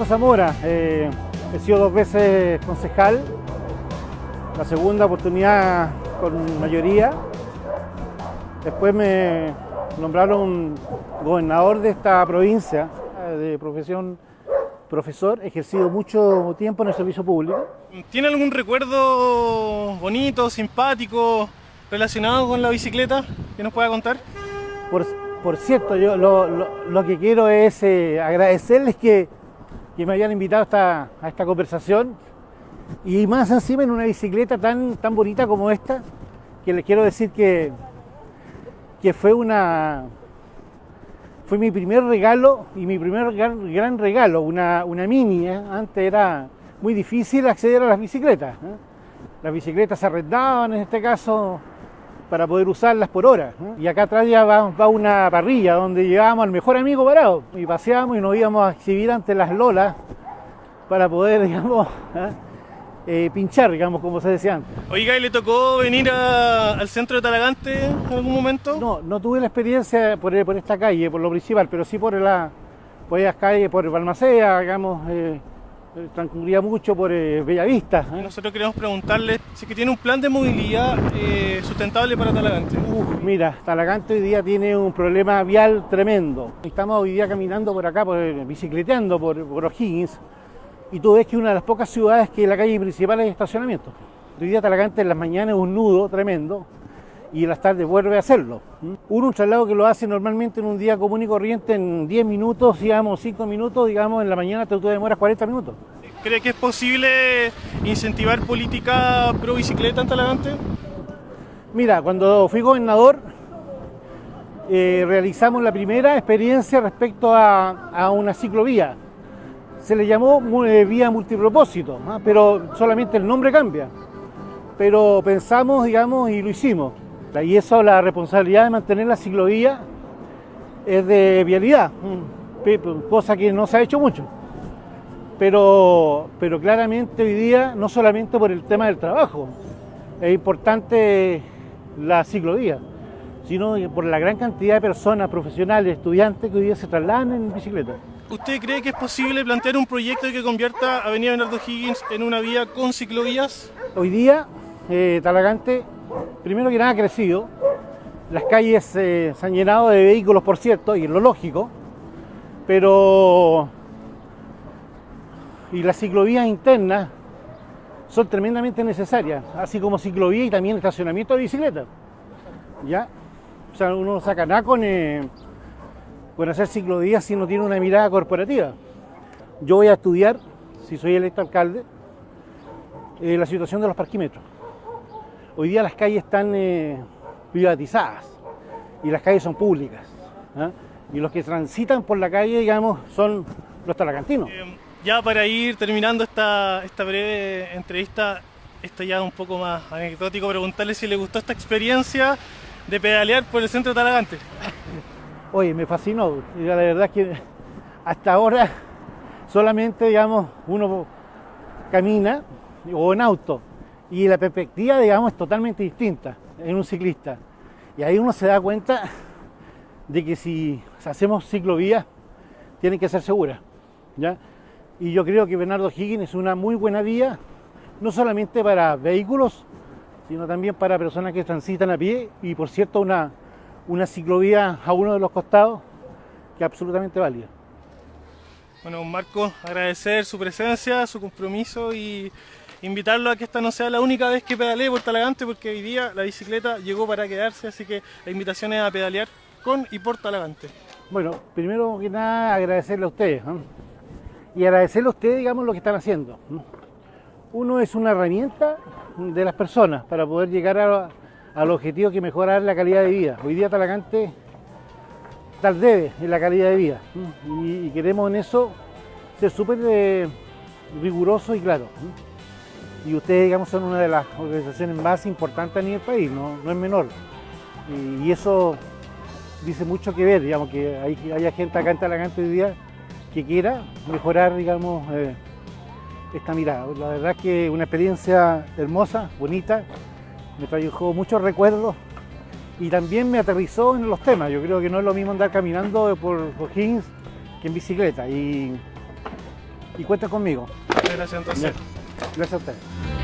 Marco Zamora, eh, he sido dos veces concejal, la segunda oportunidad con mayoría. Después me nombraron gobernador de esta provincia de profesión profesor, he ejercido mucho tiempo en el servicio público. ¿Tiene algún recuerdo bonito, simpático, relacionado con la bicicleta que nos pueda contar? Por, por cierto, yo lo, lo, lo, que quiero es eh, agradecerles que, que, me hayan invitado esta, a esta conversación y más encima en una bicicleta tan, tan bonita como esta, que les quiero decir que, que fue una, fue mi primer regalo y mi primer gran, gran regalo, una, una mini. ¿eh? Antes era muy difícil acceder a las bicicletas. ¿eh? Las bicicletas se arrendaban en este caso para poder usarlas por hora. ¿eh? Y acá atrás ya va, va, una parrilla donde llevábamos al mejor amigo parado y paseábamos y nos íbamos a exhibir ante las lolas para poder, digamos, eh, pinchar, digamos, como se decía antes. Oiga, ¿y le tocó venir a, al centro de Talagante en algún momento? No, no tuve la experiencia por, por esta calle, por lo principal, pero sí por la por las calles, por Balmaceda, digamos, eh, transcurría mucho por eh, Bellavista. ¿eh? Nosotros queremos preguntarle si que tiene un plan de movilidad eh, sustentable para Talagante. Uf, mira, Talagante hoy día tiene un problema vial tremendo. Estamos hoy día caminando por acá, por, bicicleteando por, por O'Higgins, y tú ves que una de las pocas ciudades que la calle principal es estacionamiento. Hoy día Talagante en las mañanas es un nudo tremendo y en las tardes vuelve a hacerlo. Uno un traslado que lo hace normalmente en un día común y corriente en 10 minutos, digamos 5 minutos, digamos en la mañana te, demoras 40 minutos. ¿Cree que es posible incentivar política pro bicicleta en Talagante? Mira, cuando fui gobernador eh, realizamos la primera experiencia respecto a, a una ciclovía se le llamó eh, vía multipropósito, ¿no? pero solamente el nombre cambia. Pero pensamos, digamos, y lo hicimos. Y eso, la responsabilidad de mantener la ciclovía es de vialidad, cosa que no se ha hecho mucho. Pero, pero claramente hoy día, no solamente por el tema del trabajo, es importante la ciclovía, sino por la gran cantidad de personas, profesionales, estudiantes que hoy día se trasladan en bicicleta. ¿Usted cree que es posible plantear un proyecto que convierta Avenida Bernardo Higgins en una vía con ciclovías? Hoy día, eh, Talagante, primero que nada, ha crecido. Las calles eh, se han llenado de vehículos, por cierto, y es lo lógico, pero. Y las ciclovías internas son tremendamente necesarias, así como ciclovía y también estacionamiento de bicicletas. ¿Ya? O sea, uno saca nada con. Eh, con hacer ciclovías si no tiene una mirada corporativa. Yo voy a estudiar, si soy electo alcalde, eh, la situación de los parquímetros. Hoy día las calles están eh, privatizadas y las calles son públicas. ¿eh? Y los que transitan por la calle, digamos, son los talacantinos. Eh, ya para ir terminando esta, esta breve entrevista, esto ya un poco más anecdótico, preguntarle si le gustó esta experiencia de pedalear por el centro de Talagante. Oye, me fascinó. La verdad es que hasta ahora solamente, digamos, uno camina o en auto y la perspectiva, digamos, es totalmente distinta en un ciclista. Y ahí uno se da cuenta de que si hacemos ciclovías, tienen que ser seguras. ¿ya? Y yo creo que Bernardo Higgins es una muy buena vía, no solamente para vehículos, sino también para personas que transitan a pie y, por cierto, una una ciclovía a uno de los costados que es absolutamente válida. Bueno, Marco, agradecer su presencia, su compromiso y invitarlo a que esta no sea la única vez que pedalee por Talagante porque hoy día la bicicleta llegó para quedarse, así que la invitación es a pedalear con y por Talagante. Bueno, primero que nada agradecerle a ustedes y agradecerle a ustedes, digamos, lo que están haciendo. ¿no? Uno es una herramienta de las personas para poder llegar al objetivo que mejorar la calidad de vida. Hoy día Talagante tal debe en la calidad de vida y, y queremos en eso ser súper eh, rigurosos y claros. Y ustedes, digamos, son una de las organizaciones más importantes a nivel país, no, no es menor. Y, y, eso dice mucho que ver, digamos, que hay, haya gente acá en Talagante hoy día que quiera mejorar, digamos, eh, esta mirada. La verdad es que una experiencia hermosa, bonita, me trajo muchos recuerdos y también me aterrizó en los temas. Yo creo que no es lo mismo andar caminando por O'Higgins que en bicicleta. Y, y cuenten conmigo. Gracias entonces. Gracias a ustedes.